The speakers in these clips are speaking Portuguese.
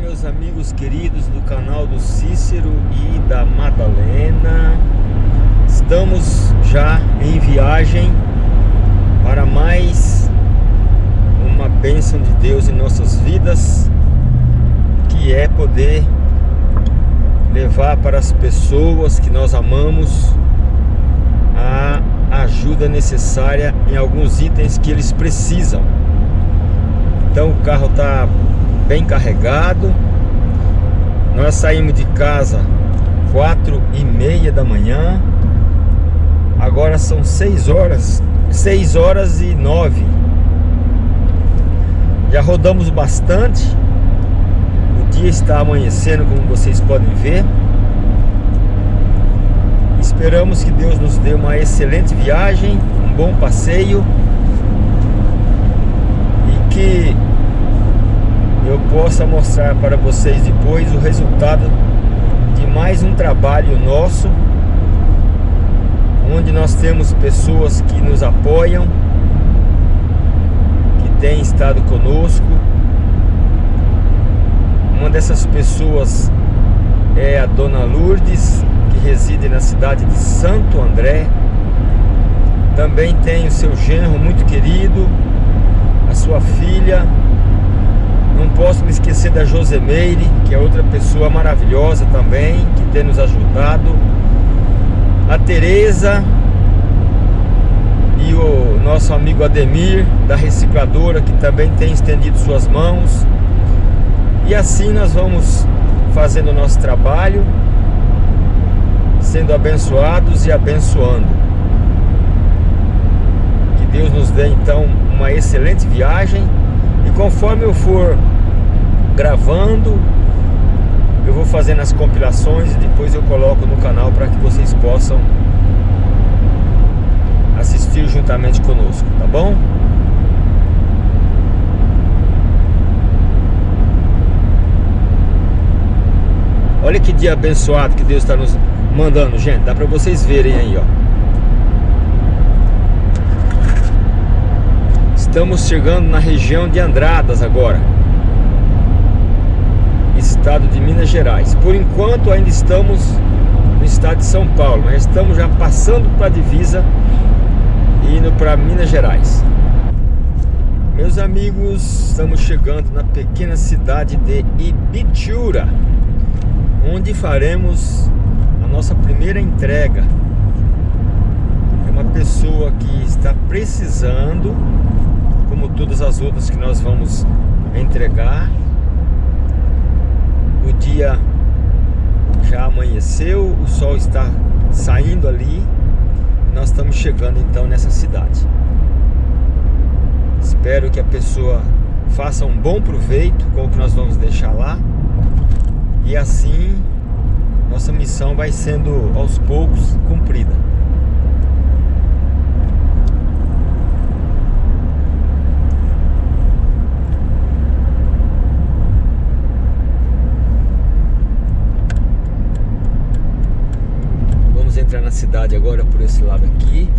meus amigos queridos do canal do Cícero e da Madalena. Estamos já em viagem para mais uma bênção de Deus em nossas vidas Que é poder levar para as pessoas que nós amamos a ajuda necessária em alguns itens que eles precisam. Então o carro está bem carregado. Nós saímos de casa quatro e meia da manhã. Agora são seis horas, seis horas e nove. Já rodamos bastante. O dia está amanhecendo, como vocês podem ver. Esperamos que Deus nos dê uma excelente viagem, um bom passeio e que eu possa mostrar para vocês depois o resultado de mais um trabalho nosso onde nós temos pessoas que nos apoiam que têm estado conosco. Uma dessas pessoas é a Dona Lourdes que reside na cidade de Santo André. Também tem o seu genro muito querido a sua filha não posso me esquecer da Josemeire, que é outra pessoa maravilhosa também, que tem nos ajudado. A Tereza e o nosso amigo Ademir, da recicladora, que também tem estendido suas mãos. E assim nós vamos fazendo o nosso trabalho, sendo abençoados e abençoando. Que Deus nos dê então uma excelente viagem conforme eu for gravando, eu vou fazendo as compilações e depois eu coloco no canal para que vocês possam assistir juntamente conosco, tá bom? Olha que dia abençoado que Deus está nos mandando, gente. Dá para vocês verem aí, ó. Estamos chegando na região de Andradas agora Estado de Minas Gerais. Por enquanto ainda estamos no estado de São Paulo Mas estamos já passando para a divisa E indo para Minas Gerais. Meus amigos, estamos chegando na pequena cidade de Ibitura Onde faremos a nossa primeira entrega. É uma pessoa que está precisando como todas as outras que nós vamos entregar. O dia já amanheceu, o sol está saindo ali. Nós estamos chegando então nessa cidade. Espero que a pessoa faça um bom proveito com o que nós vamos deixar lá. E assim nossa missão vai sendo aos poucos cumprida. Cidade agora por esse lado aqui.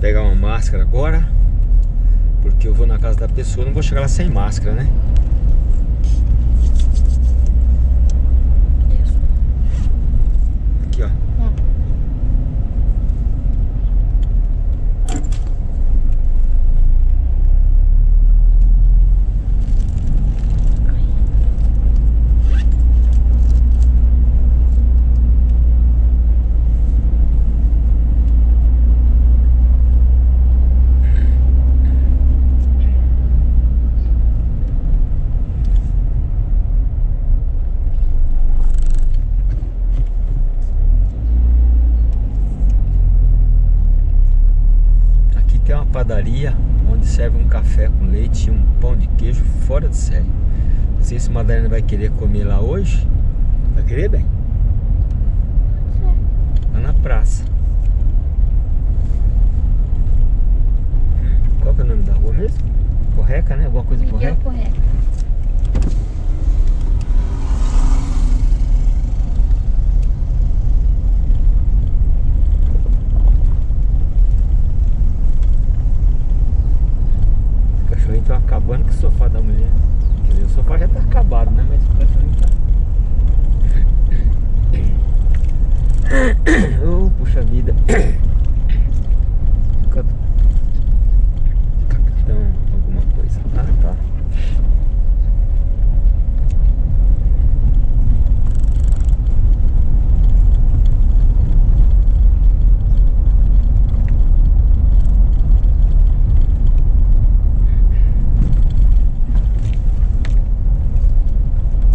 Pegar uma máscara agora, porque eu vou na casa da pessoa, não vou chegar lá sem máscara, né? Padaria onde serve um café com leite e um pão de queijo fora de série. Não sei se Madalena vai querer comer lá hoje. Vai querer, bem? Lá na praça. Qual que é o nome da rua mesmo? Correca, né? Alguma coisa Miguel correca? Correca. Puxa vida. Capitão, alguma coisa. Ah, tá.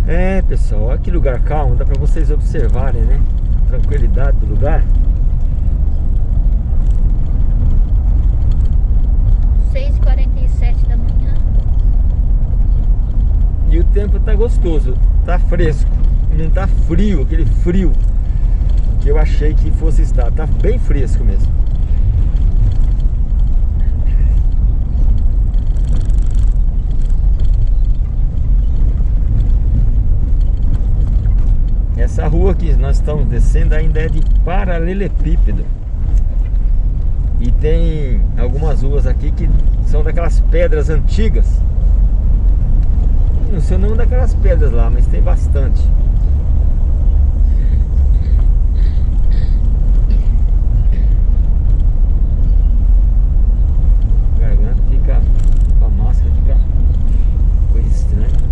É, pessoal, olha que lugar calmo, dá pra vocês observarem, né? Tranquilidade do lugar. 6h47 da manhã. E o tempo tá gostoso, tá fresco, não tá frio, aquele frio que eu achei que fosse estar, tá bem fresco mesmo. Essa rua que nós estamos descendo ainda é de paralelepípedo. E tem algumas ruas aqui que são daquelas pedras antigas. Não sei o nome daquelas pedras lá, mas tem bastante. A garganta fica com a máscara, fica coisa estranha.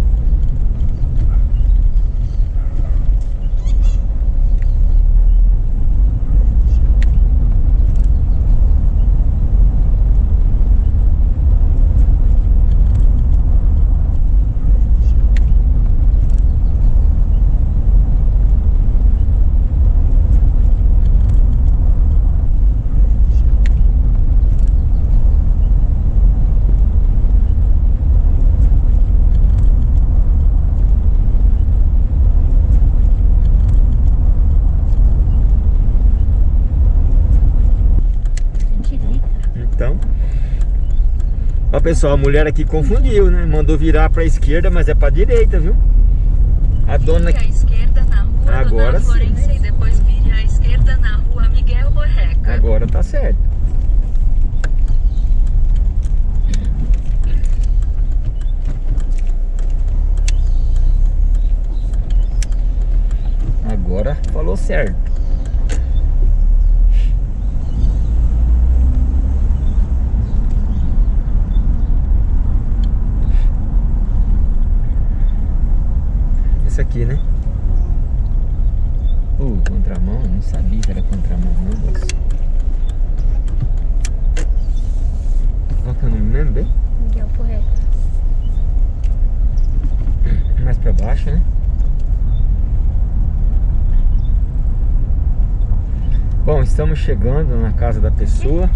Direita. Então, ó pessoal, a mulher aqui confundiu, né? Mandou virar pra esquerda, mas é pra direita, viu? A dona à esquerda na rua Agora Dona sim. Florença e depois vire à esquerda na rua Miguel Borreca. agora tá certo. Agora falou certo. Esse aqui, né? Uh, contramão, não sabia que era contramão, não, moço. Qual que é o nome mesmo, bem? Miguel Porreca. Mais pra baixo, né? Bom, estamos chegando na casa da pessoa.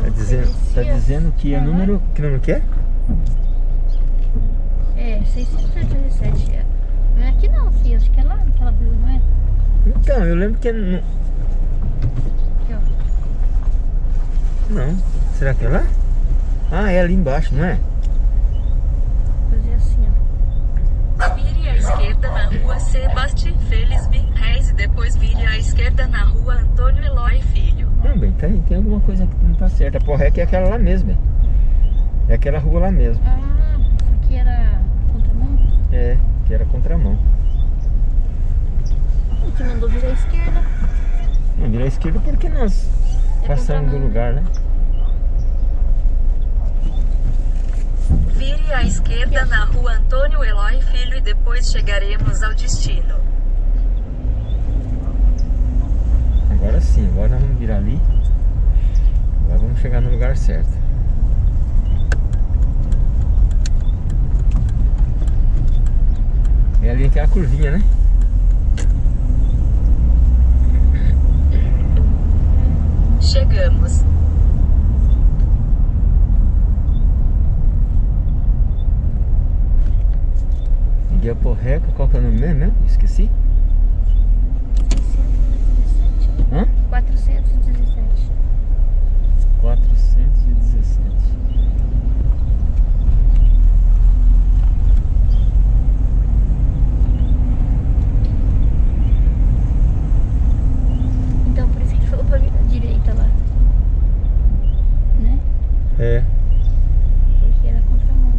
Tá dizendo, tá dizendo que é Aham. número. Que número que é? É, 617. é. Não é aqui não, filho. Acho que é lá naquela rua, não é? Então, eu lembro que é. nu- Aqui, ó. Não. Será que é lá? Ah, é ali embaixo, não é? Fazer assim, ó. Vire à esquerda na rua Sebastião Félix Reis e depois vire à esquerda na rua Antônio Eloy Filho. Não, bem, tem, tem alguma coisa que não tá certa. A porreca é aquela lá mesmo. É aquela rua lá mesmo. Ah, isso aqui era contramão? É, que era contramão. A gente mandou virar à esquerda. Não, virou à esquerda porque nós É passamos do lugar, né? Vire à esquerda na rua Antônio Eloy Filho e depois chegaremos ao destino. Agora sim, agora nós vamos virar ali. Agora vamos chegar no lugar certo. É ali que é a curvinha, né? Chegamos. Miguel Porreca, qual que é o nome mesmo? mesmo? Esqueci. 617. Hã? 417. 417. Então por isso que ele falou pra virar à direita lá. Né? É. Porque era contramão.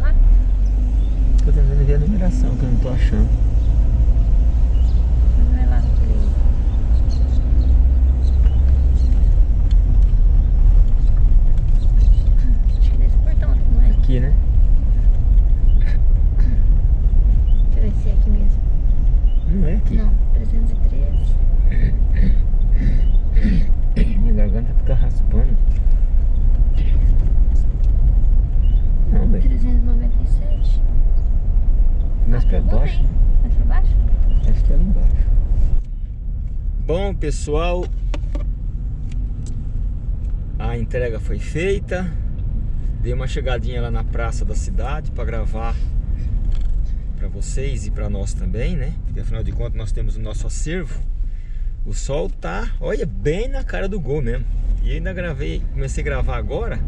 Lá? numeração que eu não tô achando. Não é lá naquele... Acho que é desse portão aqui, não é? Aqui, né? Deixa eu ver se é aqui mesmo. Não é aqui. Não, 313. Minha garganta fica raspando. Não, velho. 397. Mais pra Pegou baixo, bem. né? Mais pra baixo? Acho que é lá embaixo. Pessoal, a entrega foi feita. Dei uma chegadinha lá na praça da cidade para gravar para vocês e para nós também, né? Porque afinal de contas nós temos o nosso acervo. O sol tá, olha, bem na cara do gol mesmo. E ainda gravei, comecei a gravar agora.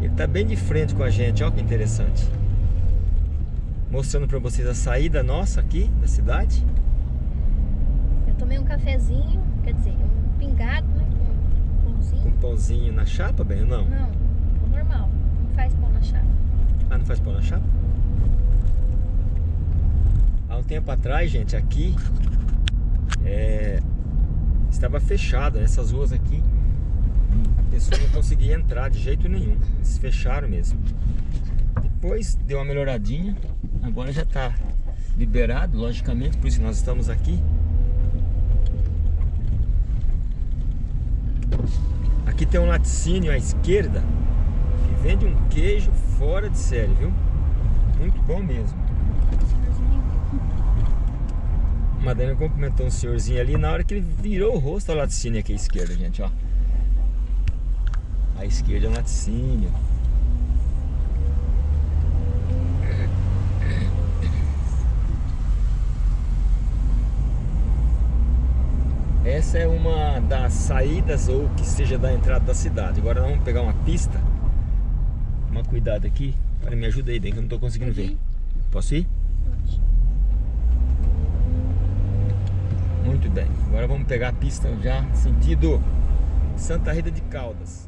Ele tá bem de frente com a gente, ó que interessante. Mostrando para vocês a saída nossa aqui da cidade. Tomei um cafezinho, quer dizer, um pingado, né? Com um Com pãozinho. pãozinho na chapa, bem ou não? Não, pão normal. Não faz pão na chapa. Ah, não faz pão na chapa? Há um tempo atrás, gente, aqui é, estava fechado, essas ruas aqui a pessoa não conseguia entrar de jeito nenhum, eles fecharam mesmo. Depois deu uma melhoradinha, agora já está liberado, logicamente, por isso que nós estamos aqui. Aqui tem um laticínio à esquerda que vende um queijo fora de série, viu? Muito bom mesmo. A Madalena cumprimentou um senhorzinho ali na hora que ele virou o rosto ao laticínio aqui à esquerda, gente, ó. À esquerda é um laticínio. Essa é uma das saídas ou que seja da entrada da cidade. Agora vamos pegar uma pista. Toma cuidado aqui. Para me ajuda aí, bem que eu não estou conseguindo ver. Posso ir? Pode. Muito bem. Agora vamos pegar a pista já sentido Santa Rita de Caldas.